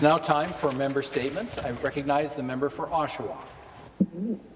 It's now time for member statements. I recognize the member for Oshawa.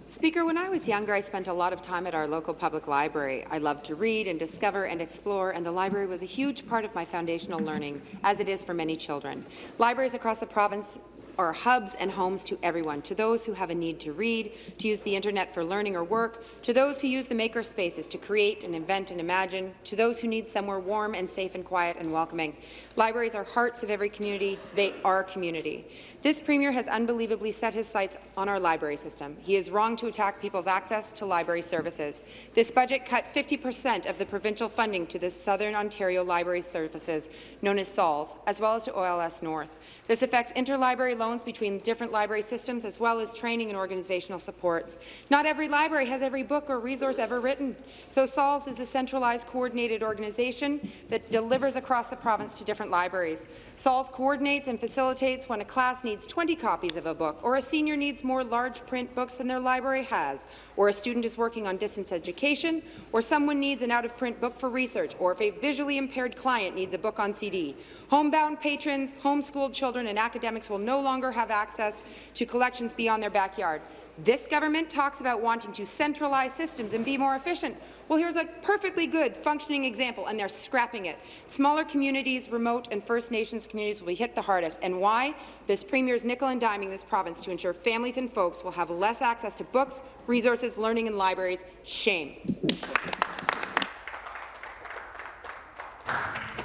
Speaker, when I was younger, I spent a lot of time at our local public library. I loved to read and discover and explore, and the library was a huge part of my foundational learning, as it is for many children. Libraries across the province are hubs and homes to everyone, to those who have a need to read, to use the internet for learning or work, to those who use the maker spaces to create and invent and imagine, to those who need somewhere warm and safe and quiet and welcoming. Libraries are hearts of every community. They are community. This Premier has unbelievably set his sights on our library system. He is wrong to attack people's access to library services. This budget cut 50 per cent of the provincial funding to the Southern Ontario Library Services, known as SOLS, as well as to OLS North. This affects interlibrary loans between different library systems as well as training and organizational supports. Not every library has every book or resource ever written, so SOLS is a centralized coordinated organization that delivers across the province to different libraries. SOLS coordinates and facilitates when a class needs 20 copies of a book, or a senior needs more large print books than their library has, or a student is working on distance education, or someone needs an out-of-print book for research, or if a visually impaired client needs a book on CD. Homebound patrons, homeschooled children, and academics will no longer have access to collections beyond their backyard. This government talks about wanting to centralize systems and be more efficient. Well, here's a perfectly good functioning example, and they're scrapping it. Smaller communities, remote and First Nations communities will be hit the hardest. And why? This Premier is nickel and diming this province to ensure families and folks will have less access to books, resources, learning and libraries. Shame.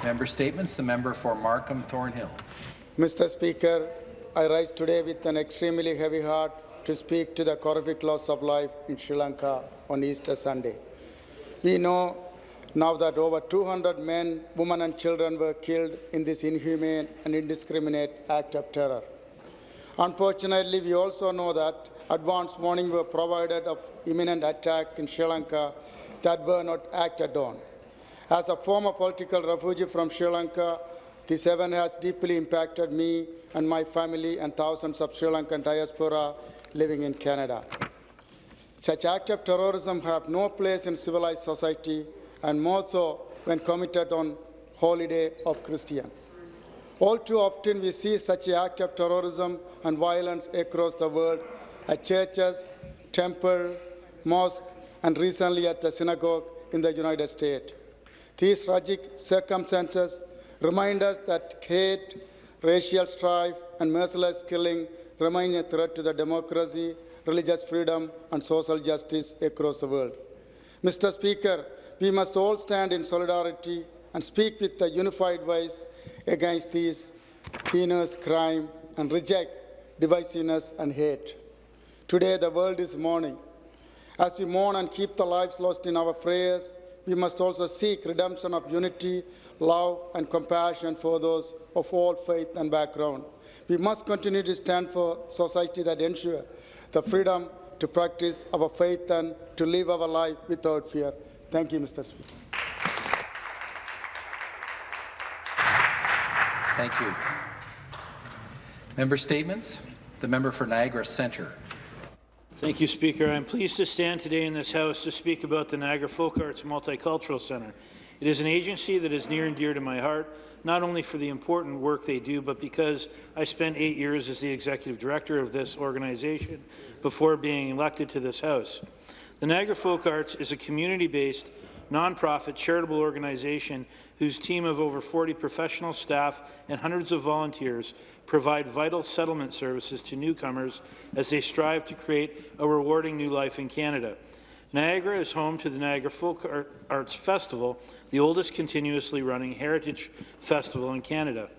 Member statements. The member for Markham Thornhill. Mr. Speaker, I rise today with an extremely heavy heart to speak to the horrific loss of life in Sri Lanka on Easter Sunday. We know now that over 200 men, women and children were killed in this inhumane and indiscriminate act of terror. Unfortunately, we also know that advance warnings were provided of imminent attack in Sri Lanka that were not acted on. As a former political refugee from Sri Lanka, this event has deeply impacted me and my family and thousands of Sri Lankan diaspora living in Canada. Such acts of terrorism have no place in civilized society, and more so when committed on holiday of Christian. All too often we see such acts of terrorism and violence across the world at churches, temple, mosque, and recently at the synagogue in the United States. These tragic circumstances remind us that hate, racial strife, and merciless killing remain a threat to the democracy, religious freedom, and social justice across the world. Mr. Speaker, we must all stand in solidarity and speak with a unified voice against these heinous crime and reject divisiveness and hate. Today, the world is mourning. As we mourn and keep the lives lost in our prayers, we must also seek redemption of unity, love, and compassion for those of all faith and background. We must continue to stand for society that ensure the freedom to practice our faith and to live our life without fear. Thank you, Mr. Speaker. Thank you. Member statements. The member for Niagara Centre. Thank you, Speaker. I'm pleased to stand today in this House to speak about the Niagara Folk Arts Multicultural Centre. It is an agency that is near and dear to my heart, not only for the important work they do, but because I spent eight years as the executive director of this organization before being elected to this House. The Niagara Folk Arts is a community-based, nonprofit charitable organization whose team of over 40 professional staff and hundreds of volunteers provide vital settlement services to newcomers as they strive to create a rewarding new life in Canada. Niagara is home to the Niagara Folk Arts Festival, the oldest continuously running heritage festival in Canada.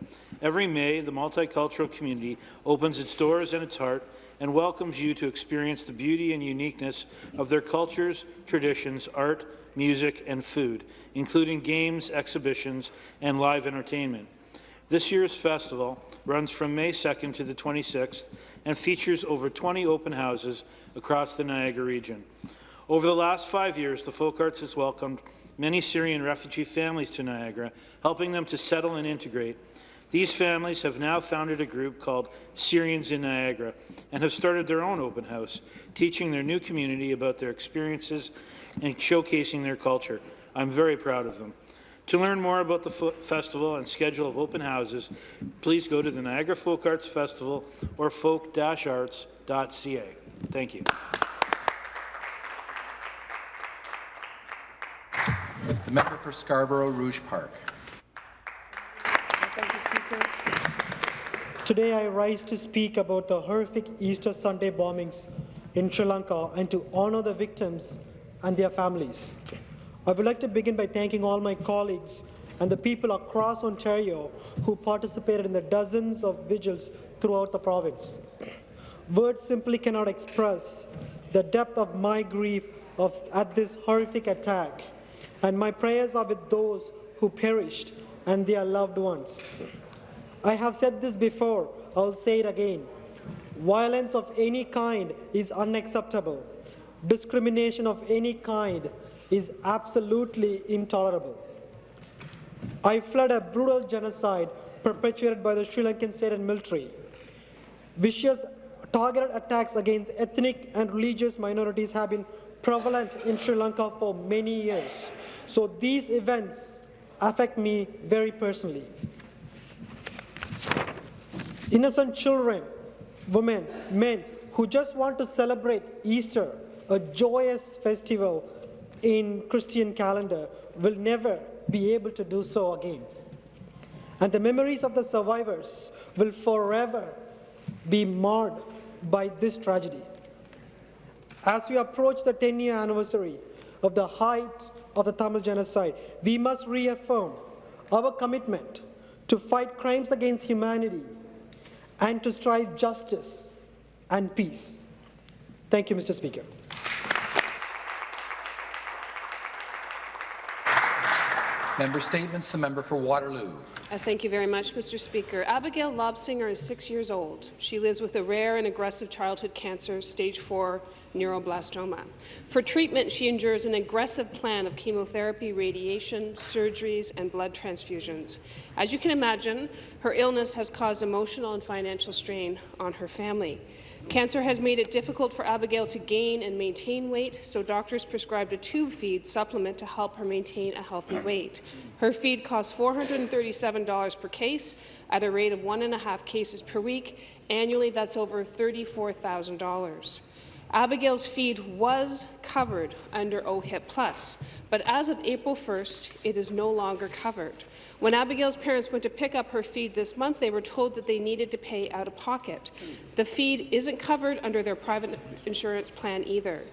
Every May, the multicultural community opens its doors and its heart and welcomes you to experience the beauty and uniqueness of their cultures, traditions, art, music, and food, including games, exhibitions, and live entertainment. This year's festival runs from May 2nd to the 26th and features over 20 open houses across the Niagara region. Over the last five years, the Folk Arts has welcomed many Syrian refugee families to Niagara, helping them to settle and integrate. These families have now founded a group called Syrians in Niagara and have started their own open house, teaching their new community about their experiences and showcasing their culture. I'm very proud of them. To learn more about the festival and schedule of open houses, please go to the Niagara Folk Arts Festival or folk-arts.ca. Thank you. The member for Scarborough Rouge Park. Thank you, Speaker. Today I rise to speak about the horrific Easter Sunday bombings in Sri Lanka and to honor the victims and their families. I would like to begin by thanking all my colleagues and the people across Ontario who participated in the dozens of vigils throughout the province. Words simply cannot express the depth of my grief of, at this horrific attack, and my prayers are with those who perished and their loved ones. I have said this before, I'll say it again. Violence of any kind is unacceptable. Discrimination of any kind is absolutely intolerable. I fled a brutal genocide perpetuated by the Sri Lankan state and military. Vicious targeted attacks against ethnic and religious minorities have been prevalent in Sri Lanka for many years. So these events affect me very personally. Innocent children, women, men who just want to celebrate Easter, a joyous festival in Christian calendar, will never be able to do so again. And the memories of the survivors will forever be marred by this tragedy. As we approach the 10-year anniversary of the height of the Tamil genocide, we must reaffirm our commitment to fight crimes against humanity and to strive justice and peace. Thank you, Mr. Speaker. Member statements. The member for Waterloo. Uh, Thank you very much, Mr. Speaker. Abigail Lobsinger is six years old. She lives with a rare and aggressive childhood cancer, stage 4 neuroblastoma. For treatment, she endures an aggressive plan of chemotherapy, radiation, surgeries, and blood transfusions. As you can imagine, her illness has caused emotional and financial strain on her family. Cancer has made it difficult for Abigail to gain and maintain weight, so doctors prescribed a tube feed supplement to help her maintain a healthy mm. weight. Her feed costs $437 per case at a rate of one and a half cases per week. Annually, that's over $34,000. Abigail's feed was covered under OHIP Plus, but as of April 1st, it is no longer covered. When Abigail's parents went to pick up her feed this month, they were told that they needed to pay out of pocket. The feed isn't covered under their private insurance plan either.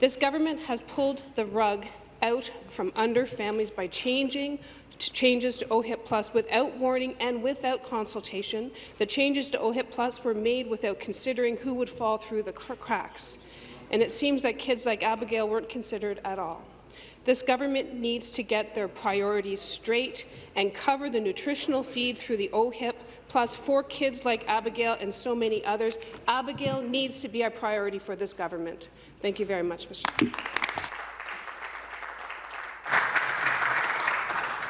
This government has pulled the rug out from under families by changing to changes to OHIP Plus without warning and without consultation. The changes to OHIP Plus were made without considering who would fall through the cracks. And it seems that kids like Abigail weren't considered at all. This government needs to get their priorities straight and cover the nutritional feed through the OHIP plus for kids like Abigail and so many others. Abigail needs to be a priority for this government. Thank you very much, Mr. Speaker.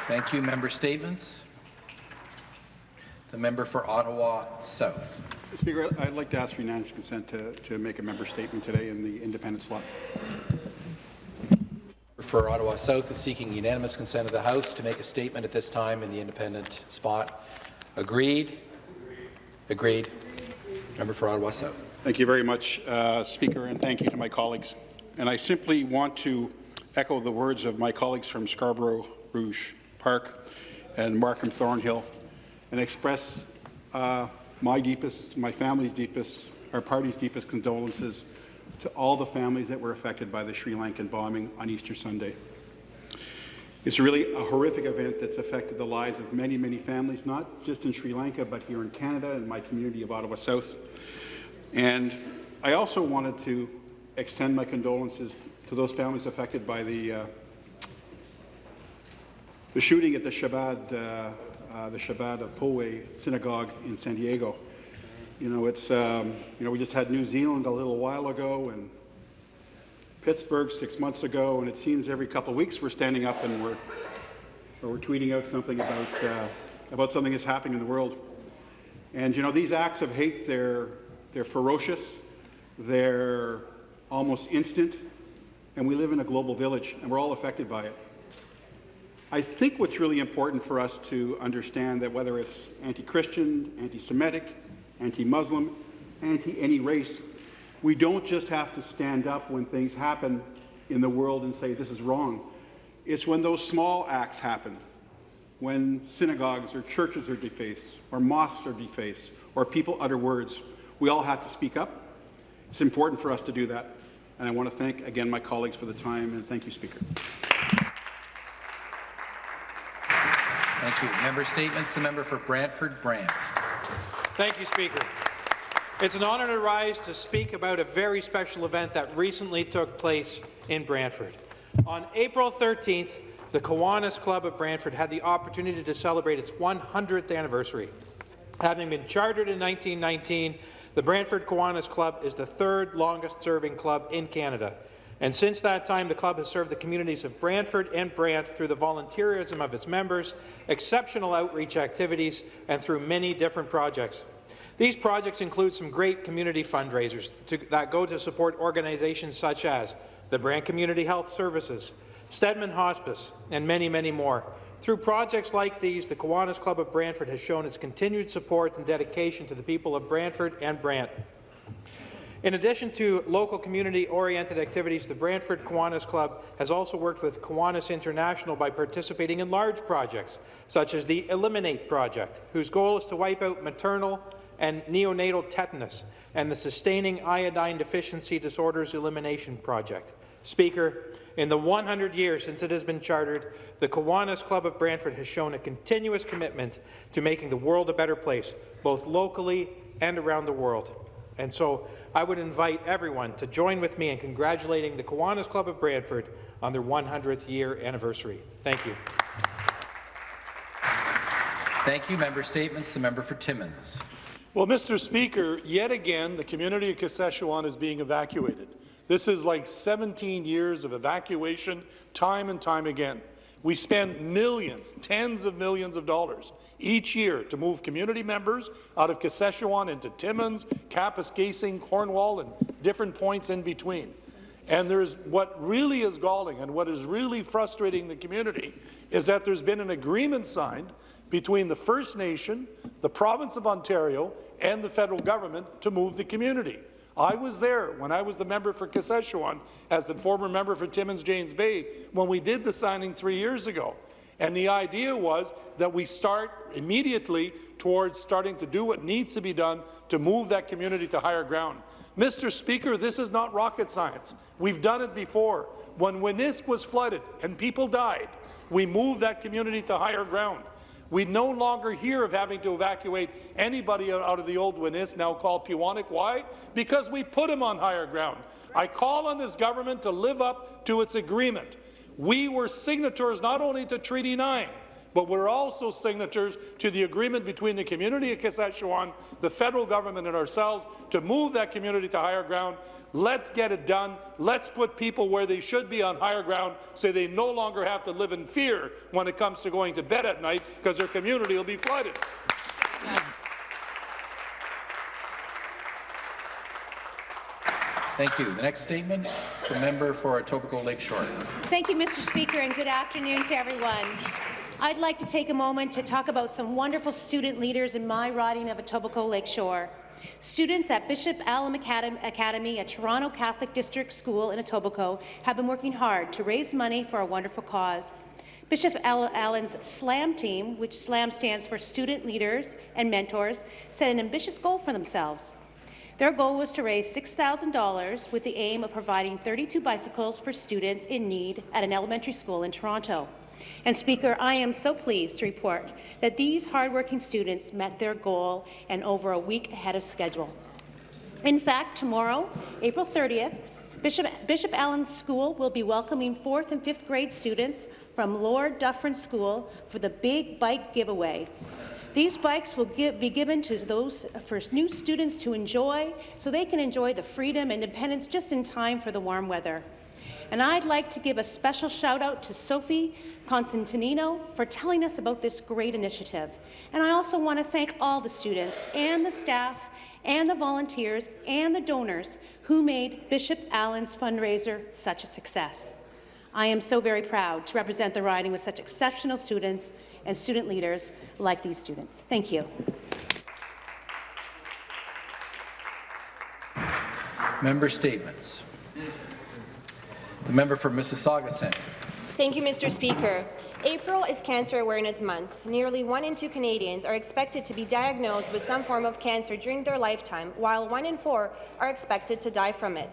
Thank you. Member statements. The member for Ottawa South. Speaker, I'd like to ask for unanimous consent to, to make a member statement today in the independent slot. For Ottawa South is seeking unanimous consent of the House to make a statement at this time in the independent spot. Agreed? Agreed. Member for Ottawa South. Thank you very much, uh, Speaker, and thank you to my colleagues. And I simply want to echo the words of my colleagues from Scarborough Rouge Park and Markham Thornhill and express uh, my deepest, my family's deepest, our party's deepest condolences to all the families that were affected by the Sri Lankan bombing on Easter Sunday. It's really a horrific event that's affected the lives of many, many families, not just in Sri Lanka, but here in Canada and my community of Ottawa South. And I also wanted to extend my condolences to those families affected by the, uh, the shooting at the Chabad, uh, uh, the Chabad of Poway Synagogue in San Diego. You know, it's, um, you know, we just had New Zealand a little while ago and Pittsburgh six months ago, and it seems every couple of weeks we're standing up and we're, or we're tweeting out something about, uh, about something that's happening in the world. And, you know, these acts of hate, they're, they're ferocious, they're almost instant, and we live in a global village, and we're all affected by it. I think what's really important for us to understand that whether it's anti-Christian, anti-Semitic, anti-Muslim, anti-any race, we don't just have to stand up when things happen in the world and say this is wrong. It's when those small acts happen, when synagogues or churches are defaced, or mosques are defaced, or people utter words. We all have to speak up. It's important for us to do that. And I want to thank again my colleagues for the time, and thank you, Speaker. Thank you. Member statements. The member for Brantford Brant. Thank you, Speaker. It's an honour to rise to speak about a very special event that recently took place in Brantford. On April 13th, the Kiwanis Club of Brantford had the opportunity to celebrate its 100th anniversary. Having been chartered in 1919, the Brantford Kiwanis Club is the third longest-serving club in Canada. And since that time, the club has served the communities of Brantford and Brant through the volunteerism of its members, exceptional outreach activities, and through many different projects. These projects include some great community fundraisers to, that go to support organizations such as the Brant Community Health Services, Stedman Hospice, and many, many more. Through projects like these, the Kiwanis Club of Brantford has shown its continued support and dedication to the people of Brantford and Brant. In addition to local community-oriented activities, the Brantford Kiwanis Club has also worked with Kiwanis International by participating in large projects, such as the Eliminate Project, whose goal is to wipe out maternal and neonatal tetanus, and the Sustaining Iodine Deficiency Disorders Elimination Project. Speaker, in the 100 years since it has been chartered, the Kiwanis Club of Brantford has shown a continuous commitment to making the world a better place, both locally and around the world. And so I would invite everyone to join with me in congratulating the Kiwanis Club of Brantford on their 100th year anniversary. Thank you. Thank you. Member statements. The member for Timmins. Well, Mr. Speaker, yet again, the community of Kashechewan is being evacuated. This is like 17 years of evacuation, time and time again. We spend millions, tens of millions of dollars each year to move community members out of Kashechewan into Timmins, Kapuskasing, Cornwall, and different points in between. And there's what really is galling and what is really frustrating the community is that there's been an agreement signed between the First Nation, the province of Ontario, and the federal government to move the community. I was there when I was the member for Kashechewan as the former member for Timmins James Bay when we did the signing three years ago. And the idea was that we start immediately towards starting to do what needs to be done to move that community to higher ground. Mr. Speaker, this is not rocket science. We've done it before. When Winisk was flooded and people died, we moved that community to higher ground. We no longer hear of having to evacuate anybody out of the old Winisk, now called Peawanuck. Why? Because we put them on higher ground. I call on this government to live up to its agreement. We were signatories not only to Treaty 9, but we're also signatories to the agreement between the community of Kashechewan, the federal government and ourselves to move that community to higher ground. Let's get it done. Let's put people where they should be on higher ground so they no longer have to live in fear when it comes to going to bed at night because their community will be flooded. Thank you. The next statement, the member for Etobicoke Lakeshore. Thank you, Mr. Speaker, and good afternoon to everyone. I'd like to take a moment to talk about some wonderful student leaders in my riding of Etobicoke Lakeshore. Students at Bishop Allen Academy at Toronto Catholic District School in Etobicoke have been working hard to raise money for a wonderful cause. Bishop Allen's SLAM team, which SLAM stands for Student Leaders and Mentors, set an ambitious goal for themselves. Their goal was to raise $6,000 with the aim of providing 32 bicycles for students in need at an elementary school in Toronto. And Speaker, I am so pleased to report that these hardworking students met their goal and over a week ahead of schedule. In fact, tomorrow, April 30th, Bishop, Bishop Allen's School will be welcoming 4th and 5th grade students from Lord Dufferin School for the Big Bike Giveaway. These bikes will give, be given to those for new students to enjoy so they can enjoy the freedom and independence just in time for the warm weather. And I'd like to give a special shout out to Sophie Constantinino for telling us about this great initiative. And I also want to thank all the students and the staff and the volunteers and the donors who made Bishop Allen's fundraiser such a success. I am so very proud to represent the riding with such exceptional students and student leaders like these students. Thank you. Member statements. The member for Mississauga Centre. Thank you, Mr. Speaker. April is Cancer Awareness Month. Nearly one in two Canadians are expected to be diagnosed with some form of cancer during their lifetime, while one in four are expected to die from it.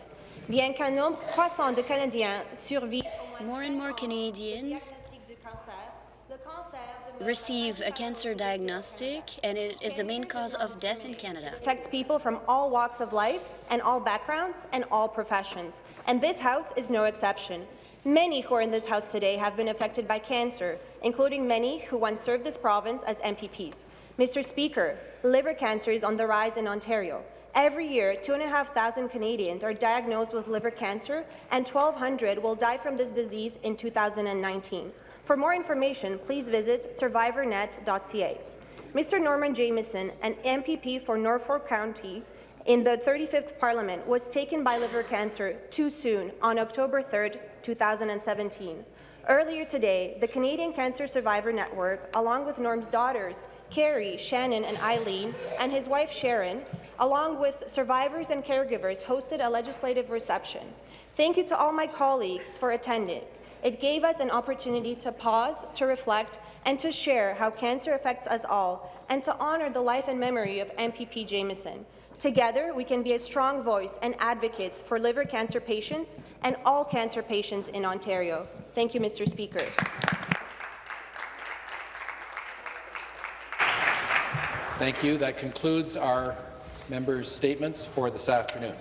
Bien qu'un nombre croissant de Canadiens survivent More and more Canadians receive a cancer diagnostic, and it is the main cause of death in Canada. affects people from all walks of life and all backgrounds and all professions. And this House is no exception. Many who are in this House today have been affected by cancer, including many who once served this province as MPPs. Mr. Speaker, liver cancer is on the rise in Ontario. Every year, 2,500 Canadians are diagnosed with liver cancer, and 1,200 will die from this disease in 2019. For more information, please visit survivornet.ca. Mr. Norman Jamison, an MPP for Norfolk County in the 35th Parliament, was taken by liver cancer too soon on October 3, 2017. Earlier today, the Canadian Cancer Survivor Network, along with Norm's daughters, Carrie, Shannon, and Eileen, and his wife Sharon, along with survivors and caregivers, hosted a legislative reception. Thank you to all my colleagues for attending. It gave us an opportunity to pause, to reflect, and to share how cancer affects us all, and to honour the life and memory of MPP Jamison. Together, we can be a strong voice and advocates for liver cancer patients and all cancer patients in Ontario. Thank you, Mr. Speaker. Thank you. That concludes our members' statements for this afternoon.